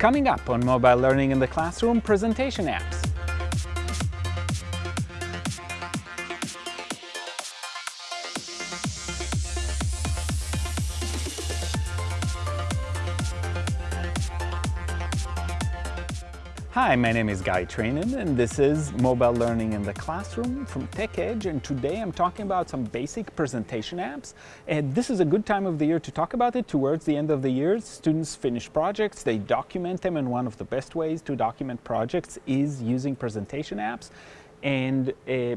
Coming up on Mobile Learning in the Classroom, presentation apps. Hi, my name is Guy Trainin and this is Mobile Learning in the Classroom from TechEdge and today I'm talking about some basic presentation apps and this is a good time of the year to talk about it. Towards the end of the year, students finish projects, they document them and one of the best ways to document projects is using presentation apps and uh,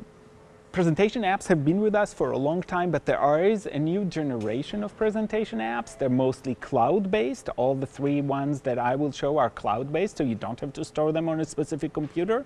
presentation apps have been with us for a long time, but there is a new generation of presentation apps. They're mostly cloud-based. All the three ones that I will show are cloud-based, so you don't have to store them on a specific computer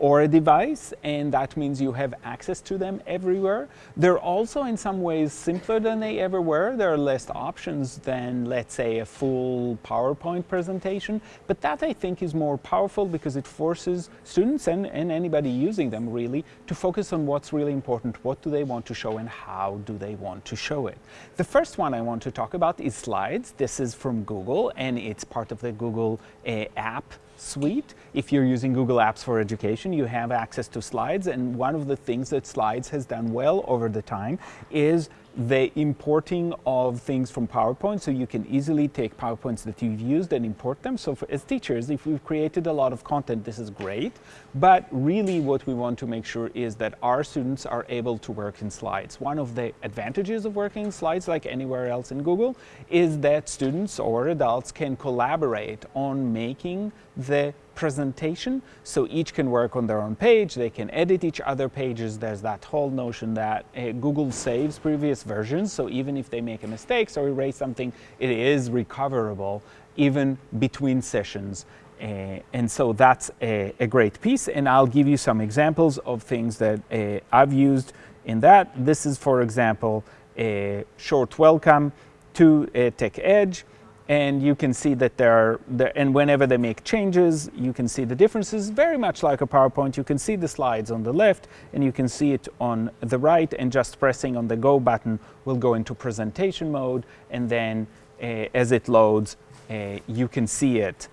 or a device, and that means you have access to them everywhere. They're also in some ways simpler than they ever were. There are less options than, let's say, a full PowerPoint presentation, but that I think is more powerful because it forces students and, and anybody using them really to focus on what's really important, what do they want to show and how do they want to show it. The first one I want to talk about is slides. This is from Google and it's part of the Google uh, app suite. If you're using Google Apps for Education, you have access to slides. And one of the things that slides has done well over the time is the importing of things from PowerPoint so you can easily take PowerPoints that you've used and import them. So for, as teachers, if we've created a lot of content, this is great. But really what we want to make sure is that our students are able to work in slides. One of the advantages of working in slides, like anywhere else in Google, is that students or adults can collaborate on making the presentation. So each can work on their own page, they can edit each other pages. There's that whole notion that uh, Google saves previous versions. So even if they make a mistake or erase something, it is recoverable even between sessions. Uh, and so that's a, a, great piece. And I'll give you some examples of things that uh, I've used in that. This is, for example, a short welcome to TechEdge and you can see that there are, there, and whenever they make changes, you can see the differences, very much like a PowerPoint. You can see the slides on the left, and you can see it on the right, and just pressing on the Go button will go into presentation mode, and then uh, as it loads, uh, you can see it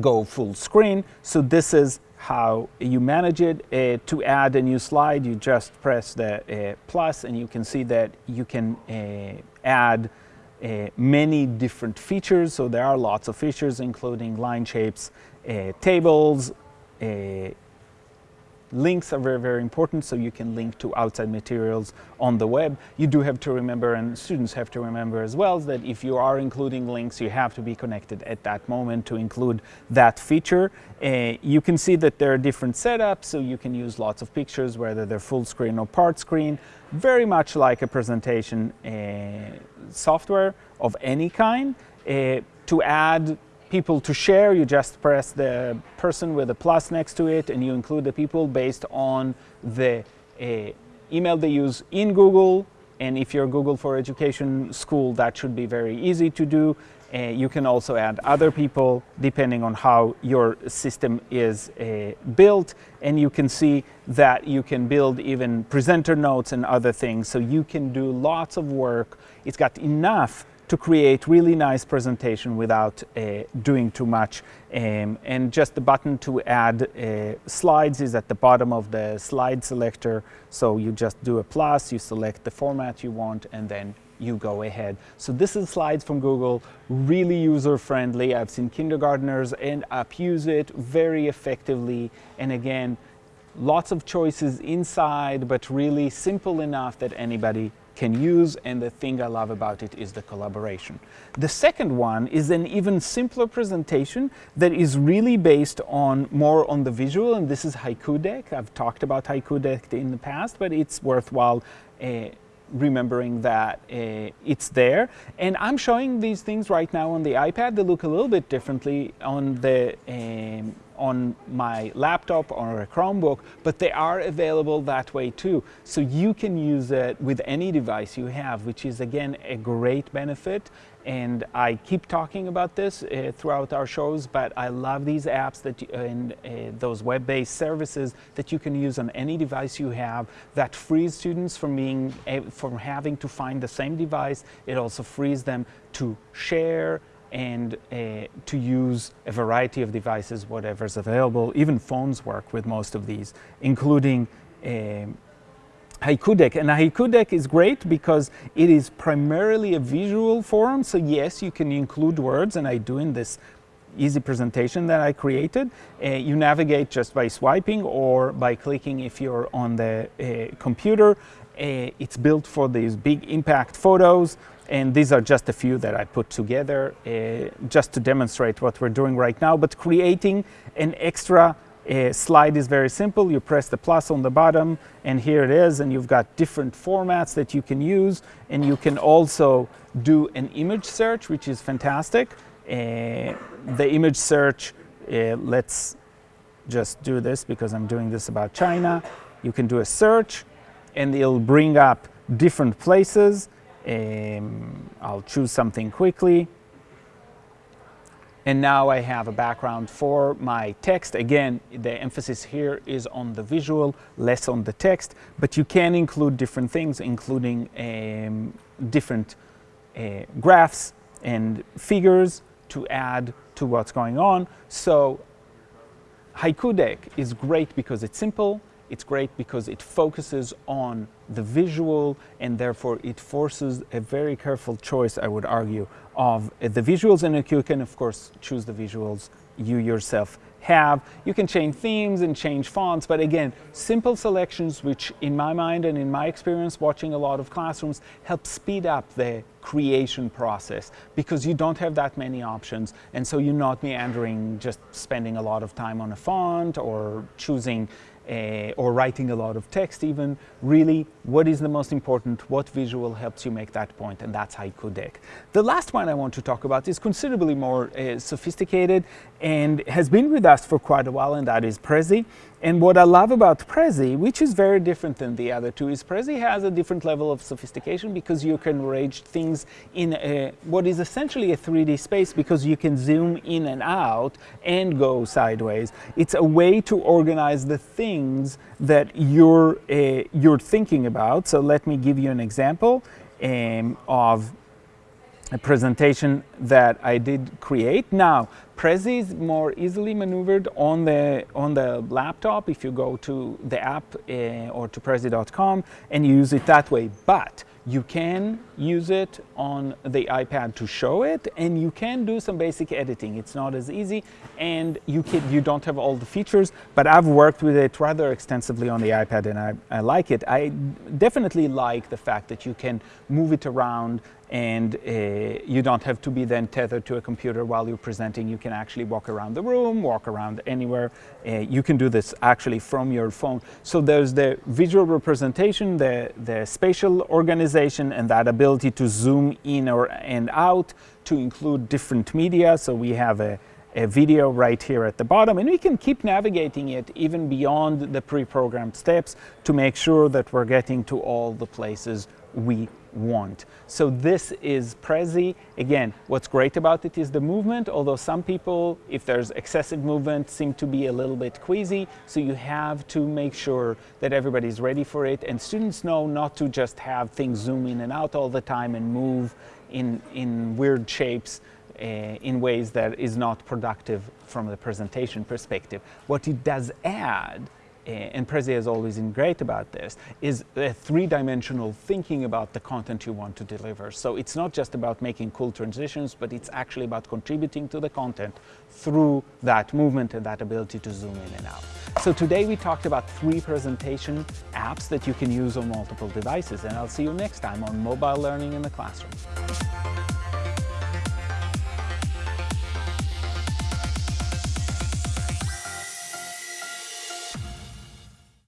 go full screen. So this is how you manage it. Uh, to add a new slide, you just press the plus, and you can see that you can add uh, many different features. So there are lots of features, including line shapes, uh, tables, uh, links are very, very important, so you can link to outside materials on the web. You do have to remember, and students have to remember as well, that if you are including links, you have to be connected at that moment to include that feature. Uh, you can see that there are different setups, so you can use lots of pictures, whether they're full screen or part screen, very much like a presentation uh, software of any kind. Uh, to add people to share, you just press the person with a plus next to it and you include the people based on the uh, email they use in Google. And if you're Google for Education school, that should be very easy to do. Uh, you can also add other people depending on how your system is uh, built. And you can see that you can build even presenter notes and other things. So you can do lots of work. It's got enough to create really nice presentation without uh, doing too much. Um, and just the button to add uh, slides is at the bottom of the slide selector. So you just do a plus, you select the format you want, and then you go ahead. So this is slides from Google, really user-friendly. I've seen kindergartners and up use it very effectively. And again, lots of choices inside, but really simple enough that anybody can use and the thing I love about it is the collaboration. The second one is an even simpler presentation that is really based on more on the visual and this is Haiku Deck. I've talked about Haiku Deck in the past but it's worthwhile uh, remembering that uh, it's there. And I'm showing these things right now on the iPad. They look a little bit differently on the um, on my laptop or a Chromebook, but they are available that way too. So you can use it with any device you have, which is again a great benefit. And I keep talking about this uh, throughout our shows, but I love these apps that you, and uh, those web-based services that you can use on any device you have that frees students from being from having to find the same device. It also frees them to share and uh, to use a variety of devices, whatever's available. Even phones work with most of these, including um, Haiku Deck. And Haiku Deck is great because it is primarily a visual forum. So yes, you can include words, and I do in this easy presentation that I created. Uh, you navigate just by swiping or by clicking if you're on the uh, computer. Uh, it's built for these big impact photos. And these are just a few that I put together uh, just to demonstrate what we're doing right now. But creating an extra uh, slide is very simple. You press the plus on the bottom and here it is and you've got different formats that you can use and you can also do an image search which is fantastic. Uh, the image search, uh, let's just do this because I'm doing this about China. You can do a search and it'll bring up different places. Um, I'll choose something quickly. And now I have a background for my text. Again, the emphasis here is on the visual, less on the text, but you can include different things, including um, different uh, graphs and figures to add to what's going on. So Haiku Deck is great because it's simple, it's great because it focuses on the visual and therefore it forces a very careful choice, I would argue, of uh, the visuals and you can of course choose the visuals you yourself have. You can change themes and change fonts, but again, simple selections which in my mind and in my experience watching a lot of classrooms help speed up the creation process because you don't have that many options and so you're not meandering just spending a lot of time on a font or choosing uh, or writing a lot of text even, really what is the most important, what visual helps you make that point, and that's Haiku Deck. The last one I want to talk about is considerably more uh, sophisticated and has been with us for quite a while, and that is Prezi. And what I love about Prezi, which is very different than the other two, is Prezi has a different level of sophistication because you can arrange things in a, what is essentially a 3D space because you can zoom in and out and go sideways. It's a way to organize the things that you're, uh, you're thinking about. So let me give you an example um, of a presentation that I did create. Now, Prezi is more easily maneuvered on the, on the laptop if you go to the app uh, or to Prezi.com and you use it that way. But you can use it on the iPad to show it and you can do some basic editing. It's not as easy and you, can, you don't have all the features, but I've worked with it rather extensively on the iPad and I, I like it. I definitely like the fact that you can move it around and uh, you don't have to be then tethered to a computer while you're presenting. You can actually walk around the room, walk around anywhere. Uh, you can do this actually from your phone. So there's the visual representation, the, the spatial organization, and that ability to zoom in or and out to include different media. So we have a, a video right here at the bottom and we can keep navigating it even beyond the pre-programmed steps to make sure that we're getting to all the places we want. So this is Prezi. Again, what's great about it is the movement, although some people, if there's excessive movement, seem to be a little bit queasy. So you have to make sure that everybody's ready for it and students know not to just have things zoom in and out all the time and move in, in weird shapes uh, in ways that is not productive from the presentation perspective. What it does add Eh, and Prezi has always been great about this, is a three-dimensional thinking about the content you want to deliver. So it's not just about making cool transitions, but it's actually about contributing to the content through that movement and that ability to zoom in and out. So today we talked about three presentation apps that you can use on multiple devices, and I'll see you next time on Mobile Learning in the Classroom.